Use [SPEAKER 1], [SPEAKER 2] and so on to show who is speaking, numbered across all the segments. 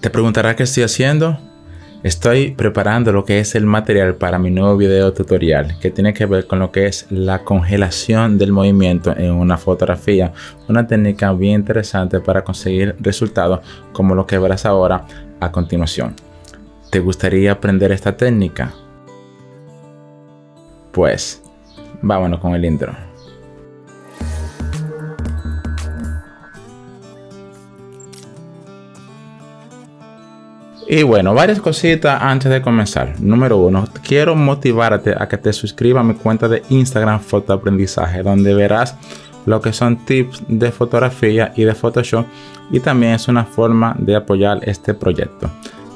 [SPEAKER 1] Te preguntarás qué estoy haciendo. Estoy preparando lo que es el material para mi nuevo video tutorial que tiene que ver con lo que es la congelación del movimiento en una fotografía. Una técnica bien interesante para conseguir resultados como lo que verás ahora a continuación. ¿Te gustaría aprender esta técnica? Pues vámonos con el intro. Y bueno, varias cositas antes de comenzar. Número uno, quiero motivarte a que te suscribas a mi cuenta de Instagram Fotoaprendizaje, donde verás lo que son tips de fotografía y de Photoshop y también es una forma de apoyar este proyecto.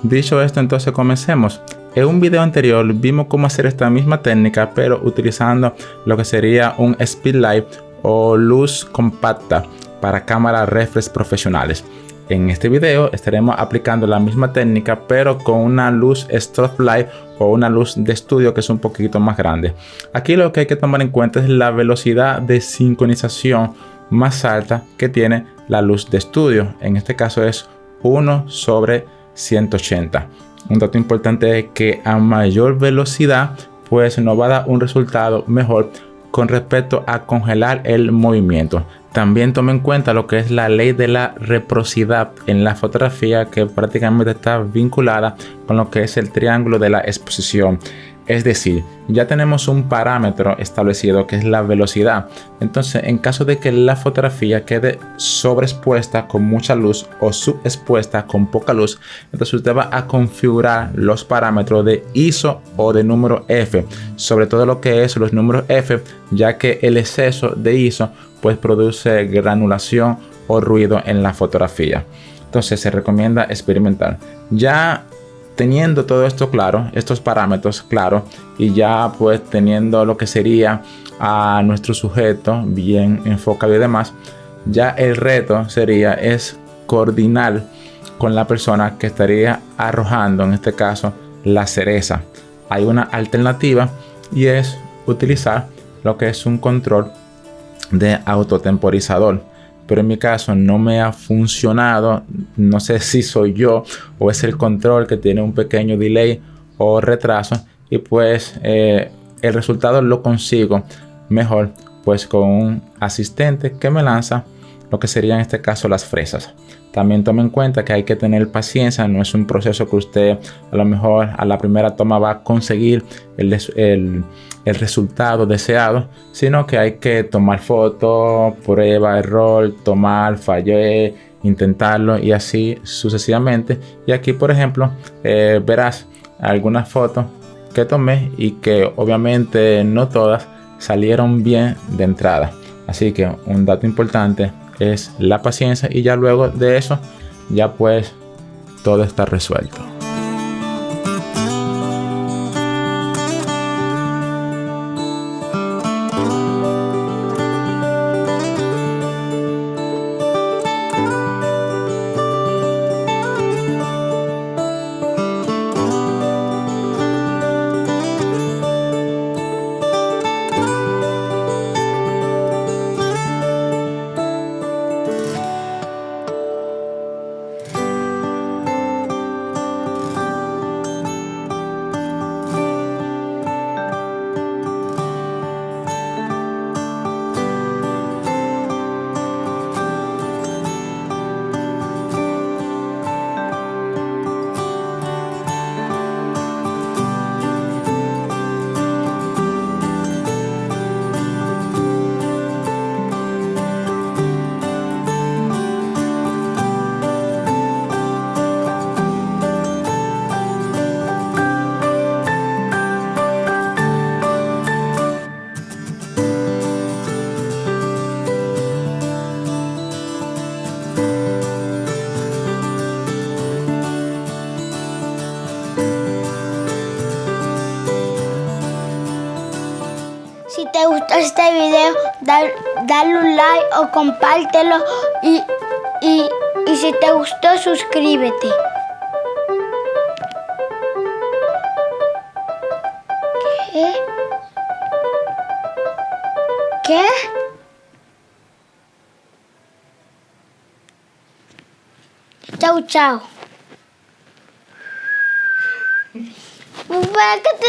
[SPEAKER 1] Dicho esto, entonces comencemos. En un video anterior vimos cómo hacer esta misma técnica, pero utilizando lo que sería un speedlight o luz compacta para cámaras reflex profesionales. En este video estaremos aplicando la misma técnica pero con una luz strobe light o una luz de estudio que es un poquito más grande. Aquí lo que hay que tomar en cuenta es la velocidad de sincronización más alta que tiene la luz de estudio. En este caso es 1 sobre 180. Un dato importante es que a mayor velocidad pues nos va a dar un resultado mejor con respecto a congelar el movimiento. También tome en cuenta lo que es la ley de la reciprocidad en la fotografía que prácticamente está vinculada con lo que es el triángulo de la exposición. Es decir, ya tenemos un parámetro establecido que es la velocidad. Entonces, en caso de que la fotografía quede sobreexpuesta con mucha luz o subexpuesta con poca luz, entonces usted va a configurar los parámetros de ISO o de número F. Sobre todo lo que es los números F, ya que el exceso de ISO pues produce granulación o ruido en la fotografía. Entonces se recomienda experimentar. Ya teniendo todo esto claro, estos parámetros claros y ya pues teniendo lo que sería a nuestro sujeto bien enfocado y demás, ya el reto sería es coordinar con la persona que estaría arrojando en este caso la cereza. Hay una alternativa y es utilizar lo que es un control de autotemporizador pero en mi caso no me ha funcionado no sé si soy yo o es el control que tiene un pequeño delay o retraso y pues eh, el resultado lo consigo mejor pues con un asistente que me lanza lo que sería en este caso las fresas también tome en cuenta que hay que tener paciencia, no es un proceso que usted a lo mejor a la primera toma va a conseguir el, el resultado deseado, sino que hay que tomar fotos, prueba, error, tomar, fallé, intentarlo y así sucesivamente. Y aquí, por ejemplo, eh, verás algunas fotos que tomé y que obviamente no todas salieron bien de entrada. Así que un dato importante es la paciencia y ya luego de eso ya pues todo está resuelto.
[SPEAKER 2] Te gustó este video, dale un like o compártelo y, y, y si te gustó, suscríbete. ¿Qué? ¿Qué? Chao, chao. ¿Para qué te